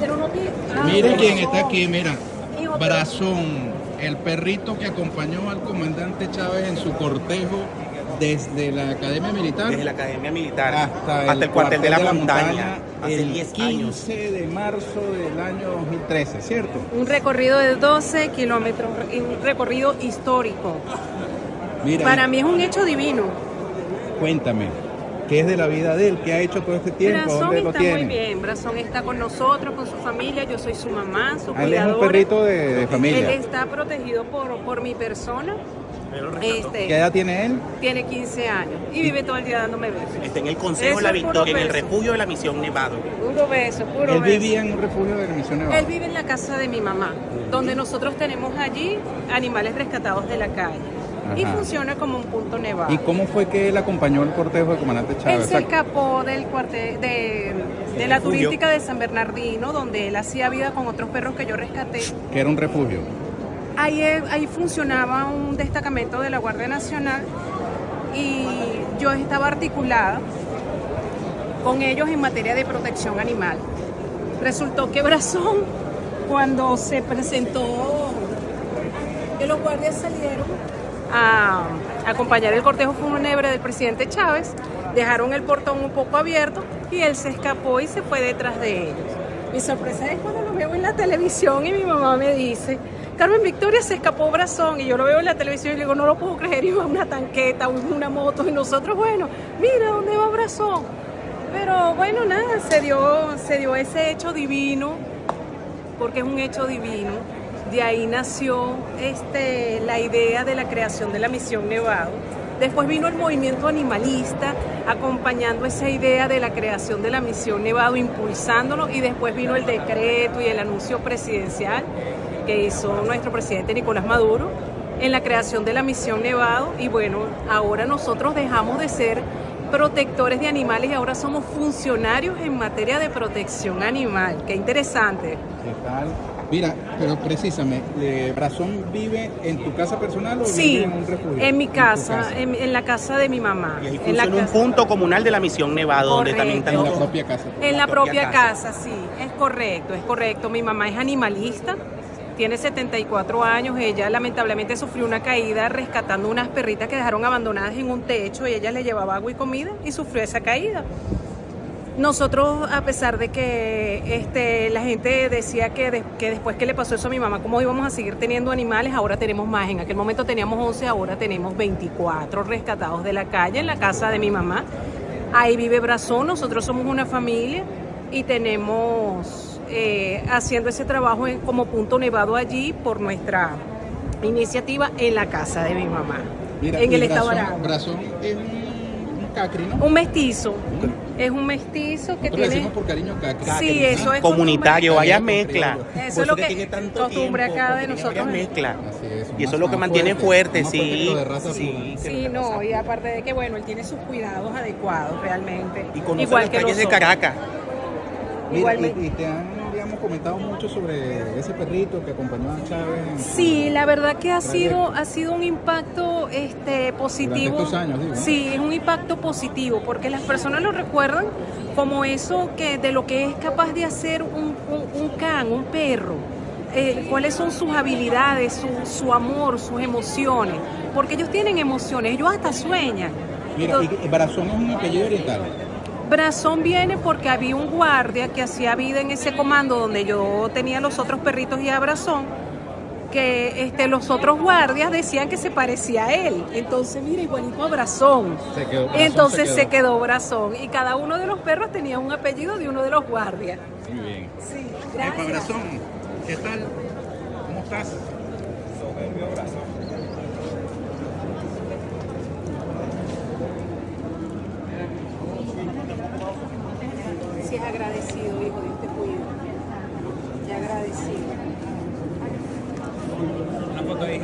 Pero no. Ah, Mire quién está aquí, mira. Hijo, Brazón, el perrito que acompañó al comandante Chávez en su cortejo desde la Academia Militar Desde la Academia Militar hasta, el, cuartel de la, montaña, hace el 10 15 años. de marzo del año 2013, ¿cierto? Un recorrido de 12 kilómetros, un recorrido histórico. Mira, Para mí es un hecho divino. cuéntame, ¿qué es de la vida de él? ¿Qué ha hecho todo este tiempo? Brazón ¿Dónde lo está muy tiene? bien. Brazón está con nosotros, con su familia. Yo soy su mamá, su Ah, Él es un cuidadora. perrito de, de Él familia. está protegido por, por mi persona. Este, ¿Qué edad tiene él? tiene 15 años y vive todo el día dándome besos. Está en el Consejo Eso de la Victoria, en el refugio de la Misión Nevado. Puro beso, puro Él beso. vivía en un refugio de la Misión Nevada. Él vive en la casa de mi mamá, donde nosotros tenemos allí animales rescatados de la calle. Y funciona como un punto nevado. ¿Y cómo fue que él acompañó el cortejo del comandante Él Chávez? se Exacto. escapó del cuartel de, de la refugio. turística de San Bernardino, donde él hacía vida con otros perros que yo rescaté. Que era un refugio. Ahí, ahí funcionaba un destacamento de la Guardia Nacional y yo estaba articulada con ellos en materia de protección animal. Resultó que Brazón, cuando se presentó, que los guardias salieron a acompañar el cortejo fúnebre del presidente Chávez, dejaron el portón un poco abierto y él se escapó y se fue detrás de ellos. Mi sorpresa es cuando lo veo en la televisión y mi mamá me dice, Carmen Victoria se escapó Brazón y yo lo veo en la televisión y le digo, no lo puedo creer, iba una tanqueta, una moto y nosotros, bueno, mira dónde va Brazón. Pero bueno, nada, se dio, se dio ese hecho divino, porque es un hecho divino. De ahí nació este, la idea de la creación de la Misión Nevado. Después vino el movimiento animalista acompañando esa idea de la creación de la Misión Nevado, impulsándolo, y después vino el decreto y el anuncio presidencial que hizo nuestro presidente Nicolás Maduro en la creación de la Misión Nevado. Y bueno, ahora nosotros dejamos de ser protectores de animales y ahora somos funcionarios en materia de protección animal. Qué interesante. ¿Qué tal? Mira, pero precisamente, eh, ¿Brazón vive en tu casa personal o Sí, vive en un refugio? en mi casa, en, en la casa de mi mamá. Y en la funciona un casa- punto comunal de la Misión Nevado, donde también En la están propia casa. En la la propia propia casa. sí, es correcto, es correcto. Mi mamá es animalista, tiene 74 años, ella lamentablemente sufrió una caída rescatando unas perritas que dejaron abandonadas en un techo y ella le llevaba agua y comida y sufrió esa caída. Nosotros, a pesar de que este, la gente decía que, de- que después que le pasó eso a mi mamá, ¿cómo íbamos a seguir teniendo animales? Ahora tenemos más. En aquel momento teníamos 11, ahora tenemos 24 rescatados de la calle en la casa de mi mamá. Ahí vive Brazón, nosotros somos una familia y tenemos eh, haciendo ese trabajo en- como punto nevado allí por nuestra iniciativa en la casa de mi mamá, Mira, en el estado Brazón, Aragua. Brazón es un, un cacri, ¿no? Un mestizo, es un mestizo que Nosotros le tiene... decimos por cariño cacri. Sí, eso es comunitario, vaya mezcla. Eso es lo que- tiene tanto costumbre tiempo, acá de nosotros. mezclas. Es, Y eso es lo que mantiene fuerte, sí. fuertecito de raza Sí. no, y aparte de que, bueno, él tiene sus cuidados adecuados realmente. Y conoce Igual las que calles de. Caracas. Mira, Igualmente. y, y te han, digamos, comentado mucho sobre ese perrito que acompañó a Chávez. Sí, la verdad que ha sido, ha sido un impacto este, positivo. estos años, digo, ¿no? Sí, es un impacto positivo, porque las personas lo recuerdan como eso que de lo que es capaz de hacer un, un- un can, un perro. Eh, cuáles son sus habilidades, su, su amor, sus emociones, porque ellos tienen emociones, ellos hasta sueñan. Mira, Entonces- y, Brazón es un apellido oriental. Brazón viene porque había un guardia que hacía vida en ese comando donde yo tenía los otros perritos y a Brazón, que este, los otros guardias decían que se parecía a él. Entonces, mira, igualito a Brazón. Se quedó Brazón, Entonces se se quedó. quedó Brazón. Y cada uno de los perros tenía un apellido de uno de los guardias. Muy bien. Sí, Epa, gracias. Brazón, ¿qué tal? ¿Cómo estás? hijo, Dios te cuide. Te agradecido. Una foto de